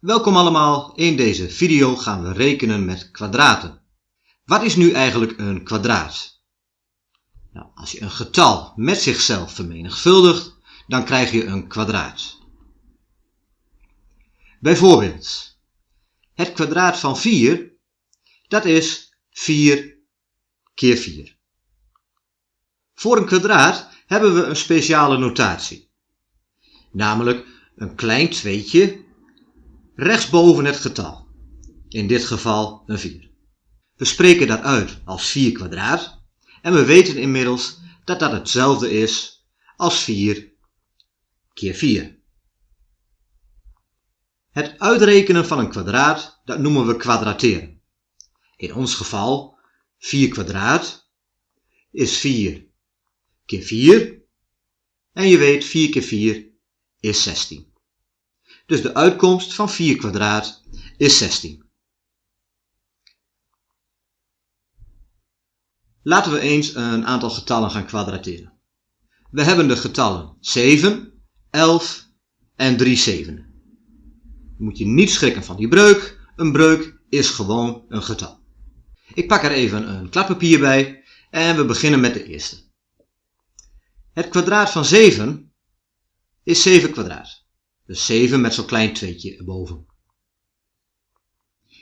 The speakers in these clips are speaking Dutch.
Welkom allemaal, in deze video gaan we rekenen met kwadraten. Wat is nu eigenlijk een kwadraat? Nou, als je een getal met zichzelf vermenigvuldigt, dan krijg je een kwadraat. Bijvoorbeeld, het kwadraat van 4, dat is 4 keer 4. Voor een kwadraat hebben we een speciale notatie. Namelijk een klein tweetje rechtsboven het getal. In dit geval een 4. We spreken dat uit als 4 kwadraat en we weten inmiddels dat dat hetzelfde is als 4 keer 4. Het uitrekenen van een kwadraat, dat noemen we kwadrateren. In ons geval 4 kwadraat is 4 keer 4 en je weet 4 keer 4 is 16. Dus de uitkomst van 4 kwadraat is 16. Laten we eens een aantal getallen gaan kwadrateren. We hebben de getallen 7, 11 en 3 zevenen. Moet je niet schrikken van die breuk. Een breuk is gewoon een getal. Ik pak er even een kladpapier bij en we beginnen met de eerste. Het kwadraat van 7 is 7 kwadraat. Dus 7 met zo'n klein tweetje erboven.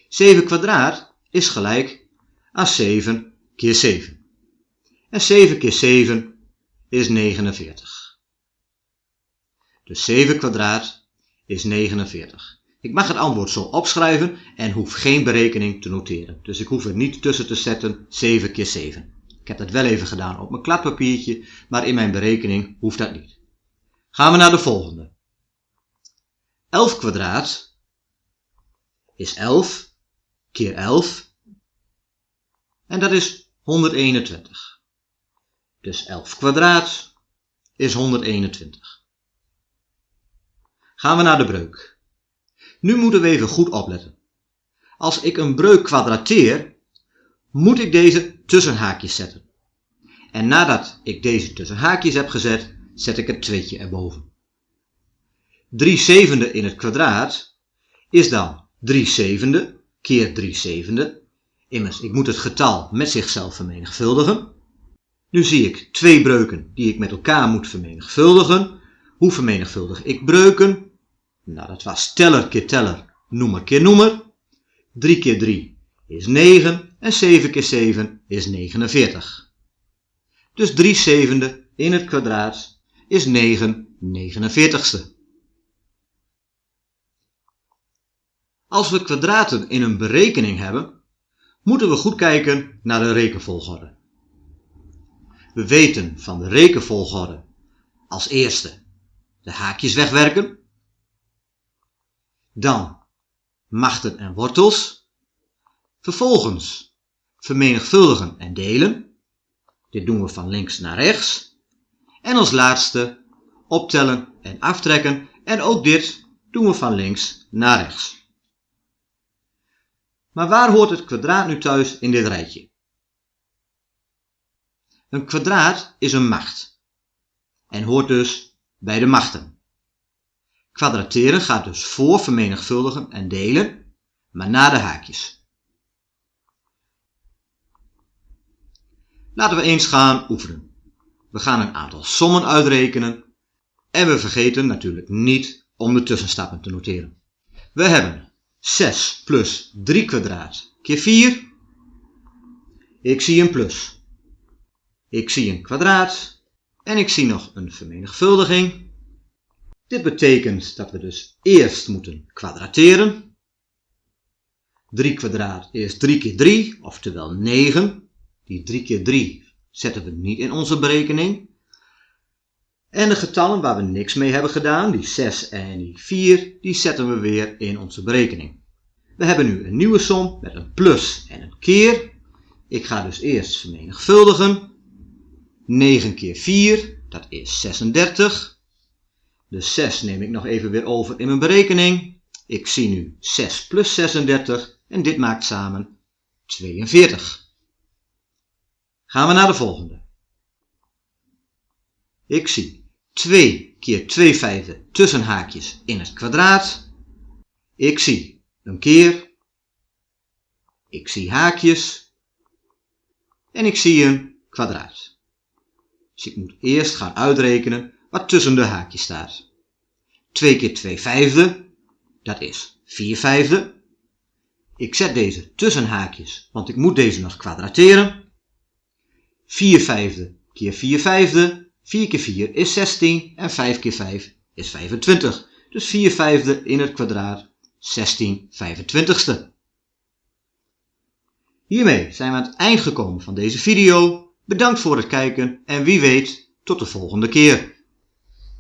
7 kwadraat is gelijk aan 7 keer 7. En 7 keer 7 is 49. Dus 7 kwadraat is 49. Ik mag het antwoord zo opschrijven en hoef geen berekening te noteren. Dus ik hoef er niet tussen te zetten 7 keer 7. Ik heb dat wel even gedaan op mijn kladpapiertje, maar in mijn berekening hoeft dat niet. Gaan we naar de volgende. 11 kwadraat is 11 keer 11 en dat is 121. Dus 11 kwadraat is 121. Gaan we naar de breuk. Nu moeten we even goed opletten. Als ik een breuk kwadrateer, moet ik deze tussen haakjes zetten. En nadat ik deze tussen haakjes heb gezet, zet ik het tweetje erboven. 3 zevende in het kwadraat is dan 3 zevende keer 3 zevende. Immers, ik moet het getal met zichzelf vermenigvuldigen. Nu zie ik twee breuken die ik met elkaar moet vermenigvuldigen. Hoe vermenigvuldig ik breuken? Nou, dat was teller keer teller, noemer keer noemer. 3 keer 3 is 9 en 7 keer 7 is 49. Dus 3 zevende in het kwadraat is 9 49ste. Als we kwadraten in een berekening hebben, moeten we goed kijken naar de rekenvolgorde. We weten van de rekenvolgorde als eerste de haakjes wegwerken, dan machten en wortels, vervolgens vermenigvuldigen en delen, dit doen we van links naar rechts, en als laatste optellen en aftrekken en ook dit doen we van links naar rechts. Maar waar hoort het kwadraat nu thuis in dit rijtje? Een kwadraat is een macht en hoort dus bij de machten. Kwadrateren gaat dus voor vermenigvuldigen en delen, maar na de haakjes. Laten we eens gaan oefenen. We gaan een aantal sommen uitrekenen en we vergeten natuurlijk niet om de tussenstappen te noteren. We hebben 6 plus 3 kwadraat keer 4. Ik zie een plus. Ik zie een kwadraat. En ik zie nog een vermenigvuldiging. Dit betekent dat we dus eerst moeten kwadrateren. 3 kwadraat is 3 keer 3, oftewel 9. Die 3 keer 3 zetten we niet in onze berekening. En de getallen waar we niks mee hebben gedaan, die 6 en die 4, die zetten we weer in onze berekening. We hebben nu een nieuwe som met een plus en een keer. Ik ga dus eerst vermenigvuldigen. 9 keer 4, dat is 36. De 6 neem ik nog even weer over in mijn berekening. Ik zie nu 6 plus 36 en dit maakt samen 42. Gaan we naar de volgende. Ik zie 2 keer 2 vijfde tussen haakjes in het kwadraat. Ik zie een keer. Ik zie haakjes. En ik zie een kwadraat. Dus ik moet eerst gaan uitrekenen wat tussen de haakjes staat. 2 keer 2 vijfde, dat is 4 vijfde. Ik zet deze tussen haakjes, want ik moet deze nog kwadrateren. 4 vijfde keer 4 vijfde, 4 keer 4 is 16 en 5 keer 5 is 25. Dus 4 vijfde in het kwadraat, 16 25ste. Hiermee zijn we aan het eind gekomen van deze video. Bedankt voor het kijken en wie weet tot de volgende keer.